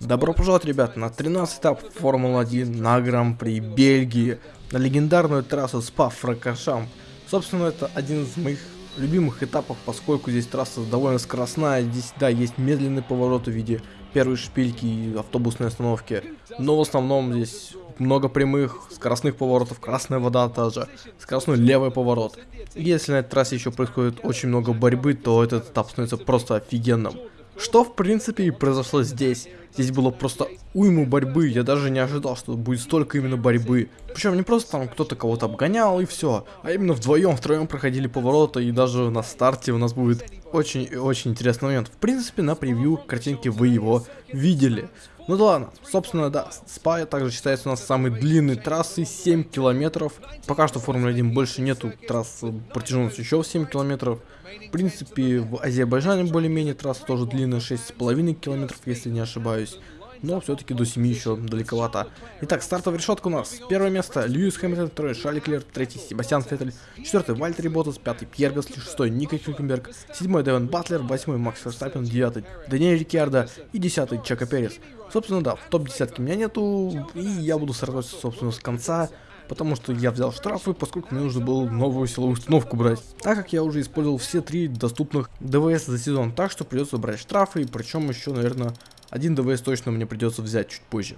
Добро пожаловать, ребят, на 13 этап Формулы-1 на Гран-при Бельгии, на легендарную трассу Спа-Фракашамп. Собственно, это один из моих любимых этапов, поскольку здесь трасса довольно скоростная, здесь, да, есть медленный поворот в виде первой шпильки и автобусной остановки, но в основном здесь много прямых, скоростных поворотов, красная вода тоже, скоростной левый поворот. Если на этой трассе еще происходит очень много борьбы, то этот этап становится просто офигенным. Что в принципе и произошло здесь. Здесь было просто уйму борьбы, я даже не ожидал, что будет столько именно борьбы. Причем не просто там кто-то кого-то обгонял и все, а именно вдвоем, втроем проходили повороты и даже на старте у нас будет очень очень интересный момент. В принципе на превью картинки вы его видели. Ну да ладно, собственно, да, Спа также считается у нас самой длинной трассой, 7 километров. Пока что в Формуле 1 больше нету трасс протяженностью еще в 7 километров. В принципе, в Азербайджане более-менее трасса тоже длинная, 6,5 километров, если не ошибаюсь. Но все-таки до 7 еще далековато. Итак, стартовая решетка у нас. Первое место Льюис Хэмилтон, второй Шарли Клер, третий Себастьян Феттель, четвертый Вальтери Ботас, пятый Пьер Гасли, шестой Ника Хюкенберг, седьмой Девен Батлер, восьмой Макс Ферстаппин, девятый Даниэль Рикьярдо и десятый Чака Перес. Собственно, да, в топ-десятке меня нету, и я буду сражаться, собственно, с конца потому что я взял штрафы, поскольку мне нужно было новую силовую установку брать. Так как я уже использовал все три доступных ДВС за сезон, так что придется брать штрафы, и причем еще, наверное, один ДВС точно мне придется взять чуть позже.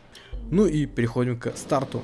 Ну и переходим к старту.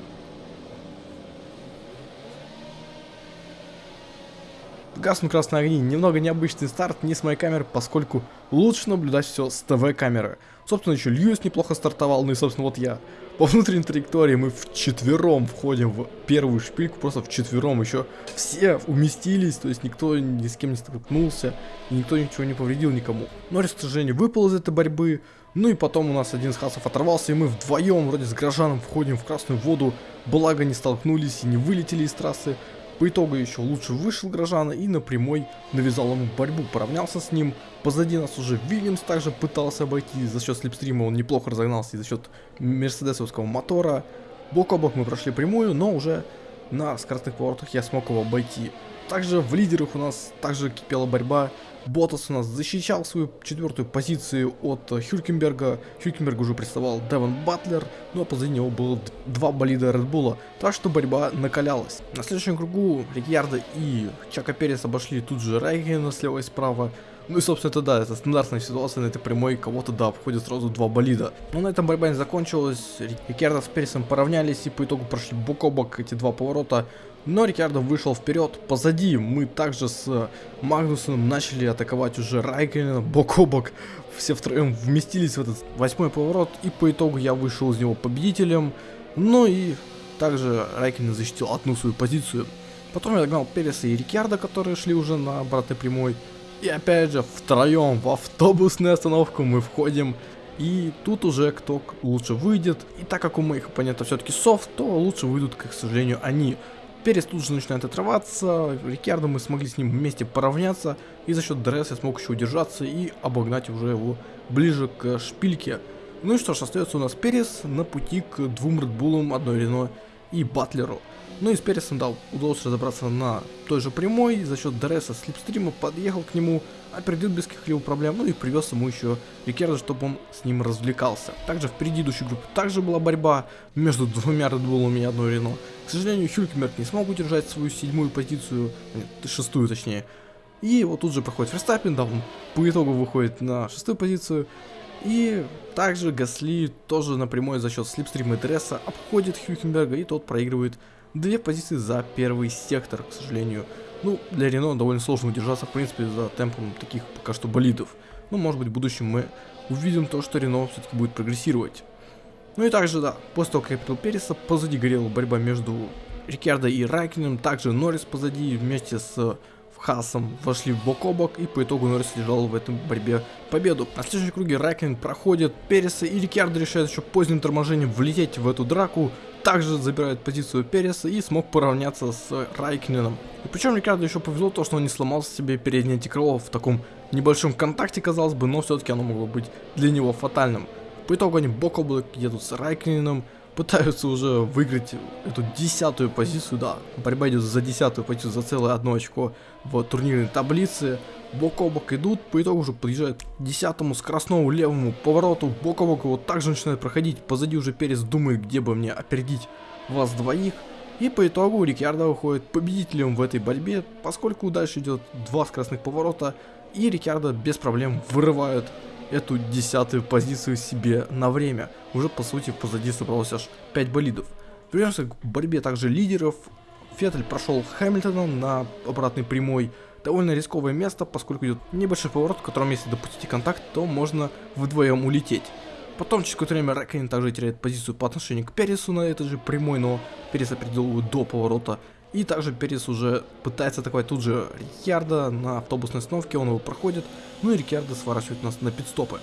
Гаснут красные огни. Немного необычный старт не с моей камеры, поскольку лучше наблюдать все с ТВ-камеры. Собственно, еще Льюис неплохо стартовал, ну и, собственно, вот я. По внутренней траектории мы в четвером входим в первую шпильку, просто в четвером еще все уместились, то есть никто ни с кем не столкнулся, и никто ничего не повредил никому. Норрис, к сожалению, выпал из этой борьбы, ну и потом у нас один из хасов оторвался, и мы вдвоем вроде с горожаном входим в красную воду, благо не столкнулись и не вылетели из трассы. По итогу еще лучше вышел Грожана и на прямой навязал ему борьбу, поравнялся с ним. Позади нас уже Вильямс также пытался обойти, за счет слепстрима он неплохо разогнался и за счет мерседесовского мотора. Бок о бок мы прошли прямую, но уже на скоростных поворотах я смог его обойти. Также в лидерах у нас также кипела борьба. Ботас у нас защищал свою четвертую позицию от Хюлькенберга. Хюлькенберг уже представал Девон Батлер, ну а позади него было два болида Редбула. Так что борьба накалялась. На следующем кругу Рикьярда и Чака Перес обошли тут же Райгена слева и справа. Ну и, собственно, это да, это стандартная ситуация на этой прямой, кого-то, да, входит сразу два болида. Но на этом борьба не закончилась, Рикьярдо с Пересом поравнялись и по итогу прошли бок о бок эти два поворота. Но Рикьярдо вышел вперед, позади мы также с Магнусом начали атаковать уже Райкина бок о бок. Все втроем вместились в этот восьмой поворот, и по итогу я вышел из него победителем. Ну и также Райкин защитил одну свою позицию. Потом я догнал Переса и Рикьярда, которые шли уже на обратной прямой. И опять же, втроем в автобусную остановку мы входим. И тут уже кто лучше выйдет. И так как у моих оппонентов все-таки софт, то лучше выйдут, к сожалению, они. Перес тут же начинает отрываться, Рикардо мы смогли с ним вместе поравняться, и за счет ДРС я смог еще удержаться и обогнать уже его ближе к шпильке. Ну и что ж, остается у нас Перес на пути к двум Редбулам, одной Рено и Батлеру. Ну и с Пересом, да, удалось разобраться на той же прямой, за счет ДРСа слипстрима подъехал к нему, опередил без каких-либо проблем, ну и привез ему еще Рикерда, чтобы он с ним развлекался. Также в предыдущей группе также была борьба между двумя Редбулами и одной Рено. К сожалению, Хюлькенберг не смог удержать свою седьмую позицию, нет, шестую точнее. И вот тут же проходит Ферстаппин, да, он по итогу выходит на шестую позицию. И также Гасли тоже напрямую за счет слепстрима и обходит Хюлькенберга, и тот проигрывает Две позиции за первый сектор, к сожалению. Ну, для Рено довольно сложно удержаться, в принципе, за темпом таких пока что болидов. Ну, может быть, в будущем мы увидим то, что Рено все-таки будет прогрессировать. Ну и также, да, после того, как я прибыл Переса, позади горела борьба между Рикардо и Райкиным, также Норрис позади вместе с Хасом вошли бок о бок и по итогу Норрис лежал в этом борьбе победу. На следующем круге Райкин проходит Переса и Рикардо решает еще поздним торможением влететь в эту драку, также забирает позицию Переса и смог поравняться с Райкиным. И причем Рикардо еще повезло то, что он не сломал себе переднее антикрыло в таком небольшом контакте, казалось бы, но все-таки оно могло быть для него фатальным. По итогу они бок о бок едут с Райкиным, пытаются уже выиграть эту десятую позицию, да, борьба идет за десятую позицию, за целое одно очко в турнирной таблице, бок о бок идут, по итогу уже подъезжают к десятому скоростному левому повороту, бок о бок его также начинает проходить, позади уже Перес думает, где бы мне опередить вас двоих, и по итогу Рикьярдо выходит победителем в этой борьбе, поскольку дальше идет два скоростных поворота, и Рикьярдо без проблем вырывают эту десятую позицию себе на время. Уже по сути позади собралось аж 5 болидов. Вернемся к борьбе также лидеров. Феттель прошел Хэмилтоном на обратной прямой. Довольно рисковое место, поскольку идет небольшой поворот, в котором если допустите контакт, то можно вдвоем улететь. Потом через какое-то время Рэккинен также теряет позицию по отношению к Пересу на этой же прямой, но Перес опередил его до поворота. И также Перес уже пытается атаковать тут же Рикьярда на автобусной остановке, он его проходит, ну и Рикьярда сворачивает нас на пидстопы.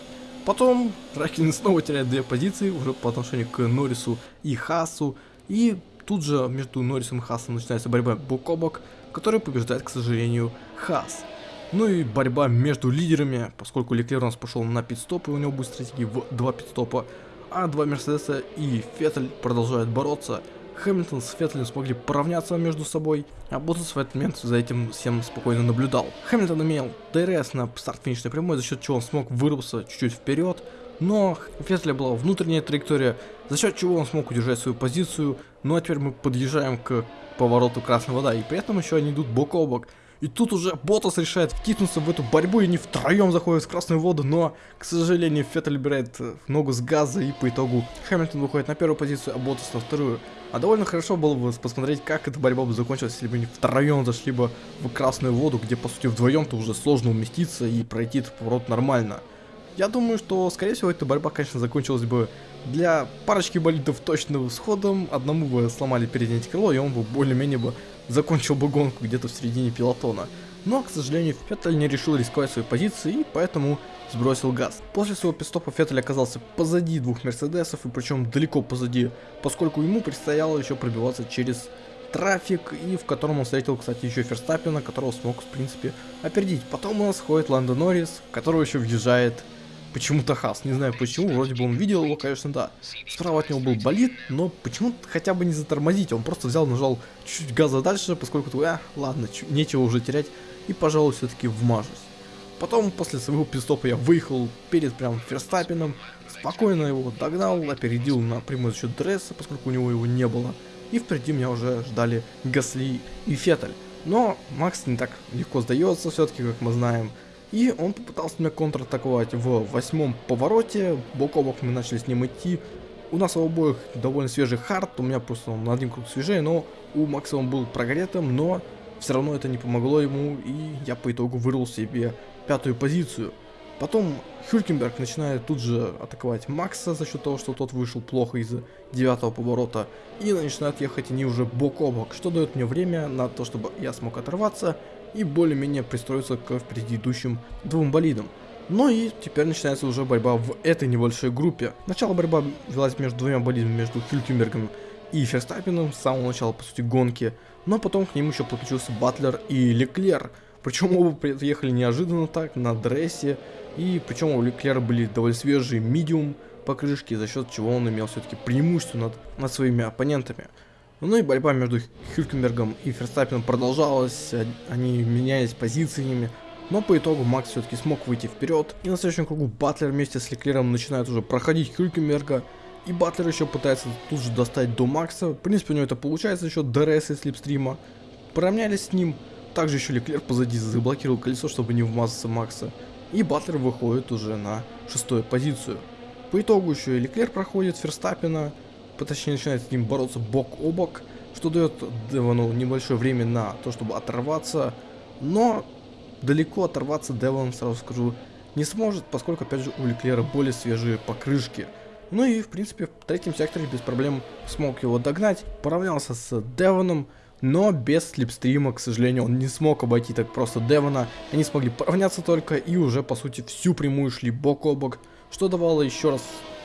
Потом Рэккинен снова теряет две позиции уже по отношению к Норрису и Хасу, и тут же между Норрисом и Хасом начинается борьба бок о бок, которая побеждает, к сожалению, Хас. Ну и борьба между лидерами, поскольку Леклер у нас пошел на пидстоп, и у него будет стратегии в два пидстопа, а два Мерседеса и Феттель продолжают бороться. Хэмилтон с Феттелем смогли поравняться между собой, а Боттас в этот момент за этим всем спокойно наблюдал. Хэмилтон имел ДРС на старт-финишной прямой, за счет чего он смог вырваться чуть-чуть вперед, но у Феттеля была внутренняя траектория, за счет чего он смог удержать свою позицию, ну а теперь мы подъезжаем к повороту красного, да, и при этом еще они идут бок о бок. И тут уже Боттас решает втиснуться в эту борьбу, и они втроем заходят в красную воду, но, к сожалению, Феттель убирает э, ногу с газа, и по итогу Хэмилтон выходит на первую позицию, а Боттас на вторую. А довольно хорошо было бы посмотреть, как эта борьба бы закончилась, если бы они втроем зашли бы в красную воду, где, по сути, вдвоем-то уже сложно уместиться и пройти этот поворот нормально. Я думаю, что, скорее всего, эта борьба, конечно, закончилась бы для парочки болидов точным сходом. Одному бы сломали переднее крыло, и он бы более-менее бы закончил бы гонку где-то в середине пилотона. Но, к сожалению, Феттель не решил рисковать своей позиции и поэтому сбросил газ. После своего пистопа Феттель оказался позади двух Мерседесов и причем далеко позади, поскольку ему предстояло еще пробиваться через трафик, и в котором он встретил, кстати, еще Ферстаппина, которого смог, в принципе, опередить. Потом у нас ходит Ландо Норрис, которого еще въезжает почему-то Хас. Не знаю почему, вроде бы он видел его, конечно, да. Справа от него был болит, но почему хотя бы не затормозить. Он просто взял, нажал чуть-чуть газа дальше, поскольку, а, ладно, нечего уже терять. И, пожалуй, все-таки вмажусь. Потом, после своего пистопа, я выехал перед прям Ферстаппином, спокойно его догнал, опередил на прямой счет Дресса, поскольку у него его не было. И впереди меня уже ждали Гасли и Феттель. Но Макс не так легко сдается все-таки, как мы знаем. И он попытался меня контратаковать в восьмом повороте. Бок о бок мы начали с ним идти. У нас у обоих довольно свежий хард, у меня просто он на один круг свежее, но у Макса он был прогретым, но все равно это не помогло ему, и я по итогу вырвал себе пятую позицию. Потом Хюлькенберг начинает тут же атаковать Макса за счет того, что тот вышел плохо из девятого поворота. И начинают ехать они уже бок о бок, что дает мне время на то, чтобы я смог оторваться и более-менее пристроиться к впереди идущим двум болидам. Ну и теперь начинается уже борьба в этой небольшой группе. Начало борьба велась между двумя болидами, между Хюлькенбергом и Ферстаппином с самого начала, по сути, гонки. Но потом к ним еще подключился Батлер и Леклер. Причем оба приехали неожиданно так, на дрессе. И причем у Леклера были довольно свежие медиум покрышки, за счет чего он имел все-таки преимущество над, над своими оппонентами. Ну и борьба между Хюлькенбергом и Ферстаппином продолжалась, они менялись позициями, но по итогу Макс все-таки смог выйти вперед, и на следующем кругу Батлер вместе с Леклером начинает уже проходить Хюлькенберга, и Батлер еще пытается тут же достать до Макса, в принципе у него это получается счет ДРС и слипстрима, поравнялись с ним, также еще Леклер позади заблокировал колесо, чтобы не вмазаться Макса, и Батлер выходит уже на шестую позицию. По итогу еще и Леклер проходит Ферстаппена, точнее начинает с ним бороться бок о бок, что дает Девону небольшое время на то, чтобы оторваться, но далеко оторваться Девон, сразу скажу, не сможет, поскольку, опять же, у Леклера более свежие покрышки. Ну и, в принципе, в третьем секторе без проблем смог его догнать, поравнялся с Девоном, но без слепстрима, к сожалению, он не смог обойти так просто Девона. Они смогли поравняться только и уже, по сути, всю прямую шли бок о бок, что давало еще раз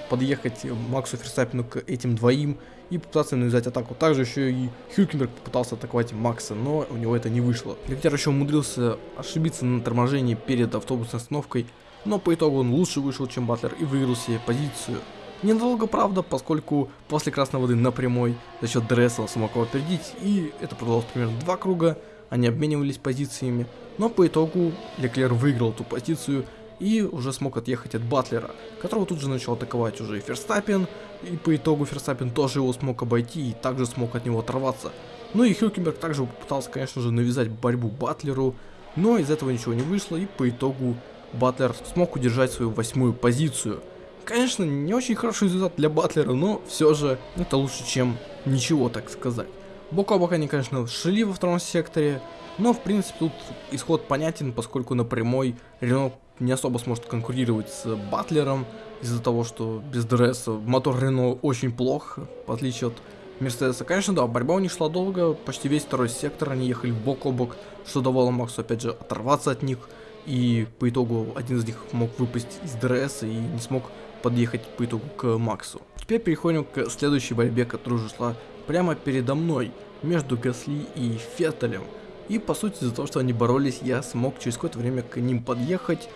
подъехать Максу Ферстаппину к этим двоим и попытаться навязать атаку. Также еще и Хюлькенберг попытался атаковать Макса, но у него это не вышло. Лектер еще умудрился ошибиться на торможении перед автобусной остановкой, но по итогу он лучше вышел, чем Батлер и выиграл себе позицию. Ненадолго, правда, поскольку после красной воды на прямой за счет ДРС он смог его опередить, и это продолжалось примерно два круга, они обменивались позициями, но по итогу Леклер выиграл эту позицию и уже смог отъехать от Батлера, которого тут же начал атаковать уже и Ферстаппен, и по итогу Ферстаппен тоже его смог обойти и также смог от него оторваться. Ну и Хюкенберг также попытался, конечно же, навязать борьбу Батлеру, но из этого ничего не вышло, и по итогу Батлер смог удержать свою восьмую позицию. Конечно, не очень хороший результат для Батлера, но все же это лучше, чем ничего, так сказать. Бок о бок они, конечно, шли во втором секторе, но, в принципе, тут исход понятен, поскольку на прямой Рено не особо сможет конкурировать с Батлером, из-за того, что без ДРС мотор Рено очень плох, в отличие от Мерседеса. Конечно, да, борьба у них шла долго, почти весь второй сектор, они ехали бок о бок, что давало Максу, опять же, оторваться от них, и по итогу один из них мог выпасть из ДРС и не смог подъехать по итогу к Максу. Теперь переходим к следующей борьбе, которая уже шла прямо передо мной, между Гасли и Феттелем. И по сути из-за того, что они боролись, я смог через какое-то время к ним подъехать,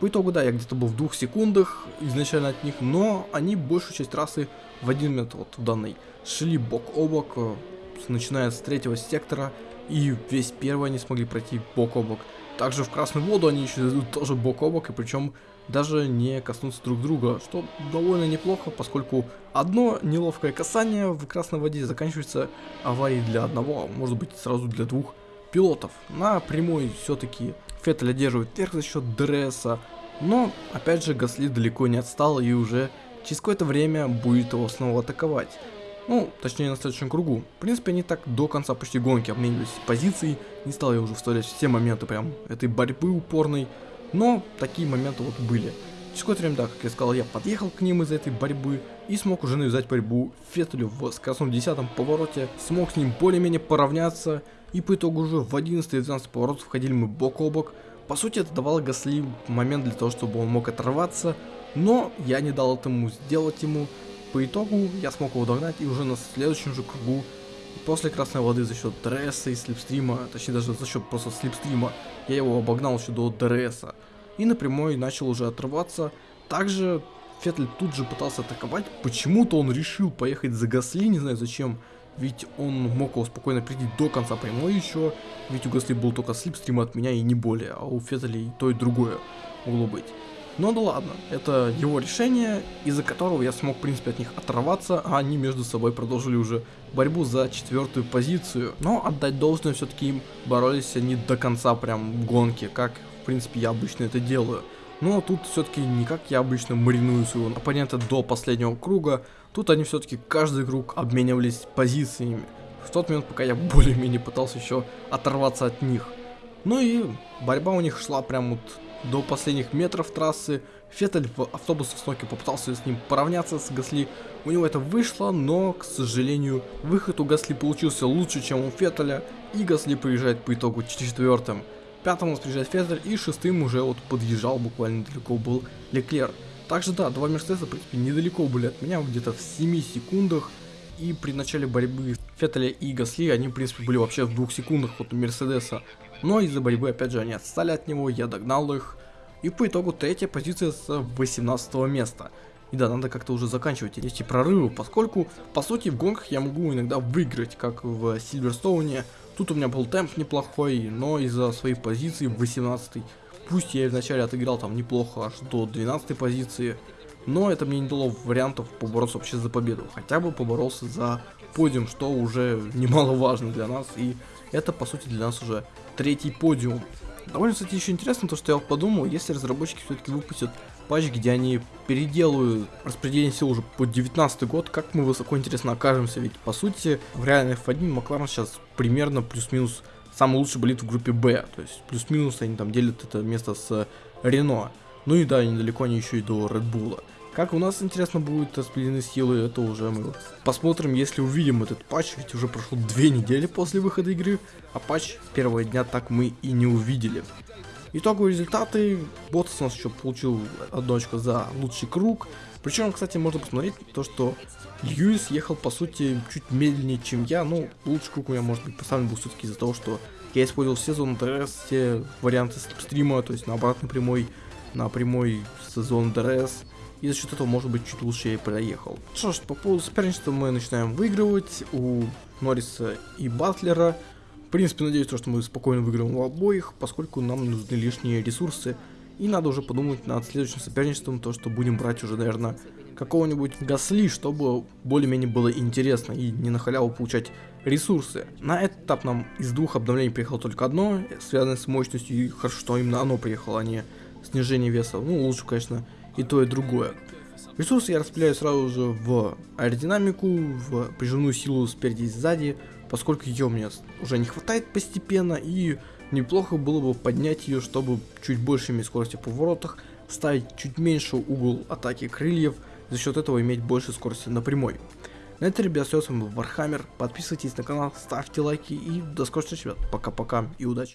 по итогу, да, я где-то был в двух секундах изначально от них, но они большую часть трассы в один момент вот в данной шли бок о бок, э, начиная с третьего сектора, и весь первый они смогли пройти бок о бок. Также в красную воду они еще идут тоже бок о бок, и причем даже не коснуться друг друга, что довольно неплохо, поскольку одно неловкое касание в красной воде заканчивается аварией для одного, а может быть сразу для двух пилотов. На прямой все-таки Феттель одерживает верх за счет ДРСа, но опять же Гасли далеко не отстал и уже через какое-то время будет его снова атаковать. Ну, точнее на следующем кругу. В принципе, они так до конца почти гонки обменивались позицией. Не стал я уже вставлять все моменты прям этой борьбы упорной. Но такие моменты вот были. Через какое-то время, да, как я сказал, я подъехал к ним из этой борьбы и смог уже навязать борьбу Феттелю в скоростном 10 повороте. Смог с ним более-менее поравняться и по итогу уже в 11 и 12 поворот входили мы бок о бок. По сути, это давало Гасли момент для того, чтобы он мог оторваться, но я не дал этому сделать ему. По итогу я смог его догнать и уже на следующем же кругу после красной воды за счет ДРС и slipstream а, точнее даже за счет просто slipstream а, я его обогнал еще до ДРС. И напрямую начал уже отрываться. Также Феттель тут же пытался атаковать, почему-то он решил поехать за Гасли, не знаю зачем. Ведь он мог его спокойно прийти до конца прямой еще. Ведь у Гасли был только slipstream от меня и не более. А у Феттеля и то и другое могло быть. Но да ладно, это его решение, из-за которого я смог, в принципе, от них оторваться, а они между собой продолжили уже борьбу за четвертую позицию. Но отдать должное, все-таки им боролись они до конца прям гонки, как, в принципе, я обычно это делаю. Но тут все-таки не как я обычно мариную своего оппонента до последнего круга, тут они все-таки каждый круг обменивались позициями. В тот момент, пока я более-менее пытался еще оторваться от них. Ну и борьба у них шла прям вот до последних метров трассы. Феттель в автобусах с Ноки попытался с ним поравняться с Гасли. У него это вышло, но, к сожалению, выход у Гасли получился лучше, чем у Феттеля. И Гасли приезжает по итогу четвертым. Пятым у нас приезжает Феттель, и шестым уже вот подъезжал, буквально далеко был Леклер. Также да, два Мерседеса, в принципе, недалеко были от меня, где-то в 7 секундах. И при начале борьбы Феттеля и Гасли, они, в принципе, были вообще в двух секундах от Мерседеса. Но из-за борьбы, опять же, они отстали от него, я догнал их. И по итогу третья позиция с 18 места. И да, надо как-то уже заканчивать эти прорывы, поскольку, по сути, в гонках я могу иногда выиграть, как в Сильверстоуне, Тут у меня был темп неплохой, но из-за своей позиции в 18 пусть я вначале отыграл там неплохо аж до 12 позиции, но это мне не дало вариантов побороться вообще за победу. Хотя бы поборолся за подиум, что уже немаловажно для нас, и это по сути для нас уже третий подиум. Довольно, кстати, еще интересно то, что я подумал, если разработчики все-таки выпустят патч, где они переделают распределение сил уже по 19 год, как мы высоко, интересно, окажемся, ведь по сути в реальной F1 Макларен сейчас примерно плюс-минус самый лучший болит в группе Б, то есть плюс-минус они там делят это место с Рено, ну и да, недалеко они еще и до Red Bull. Как у нас, интересно, будут распределены силы, это уже мы посмотрим, если увидим этот патч, ведь уже прошло две недели после выхода игры, а патч первого дня так мы и не увидели. Итоговые результаты. Ботас у нас еще получил одно очко за лучший круг. Причем, кстати, можно посмотреть то, что Льюис ехал, по сути, чуть медленнее, чем я. Ну, лучший круг у меня, может быть, поставлен был все-таки из-за того, что я использовал все зоны ДРС, все варианты стрима, то есть на обратной прямой, на прямой с зоной ДРС. И за счет этого, может быть, чуть лучше я и проехал. Что ж, по поводу соперничества мы начинаем выигрывать у Норриса и Батлера. В принципе, надеюсь, то, что мы спокойно выиграем у обоих, поскольку нам нужны лишние ресурсы. И надо уже подумать над следующим соперничеством, то, что будем брать уже, наверное, какого-нибудь Гасли, чтобы более-менее было интересно и не на халяву получать ресурсы. На этот этап нам из двух обновлений приехало только одно, связанное с мощностью, и хорошо, что именно оно приехало, а не снижение веса. Ну, лучше, конечно, и то, и другое. Ресурсы я распределяю сразу же в аэродинамику, в прижимную силу спереди и сзади, поскольку ее меня уже не хватает постепенно, и неплохо было бы поднять ее, чтобы чуть больше иметь скорости в поворотах, ставить чуть меньше угол атаки крыльев, за счет этого иметь больше скорости на прямой. На этом, ребят, все, с вами был Вархаммер, подписывайтесь на канал, ставьте лайки и до встреч, ребят, пока-пока и удачи.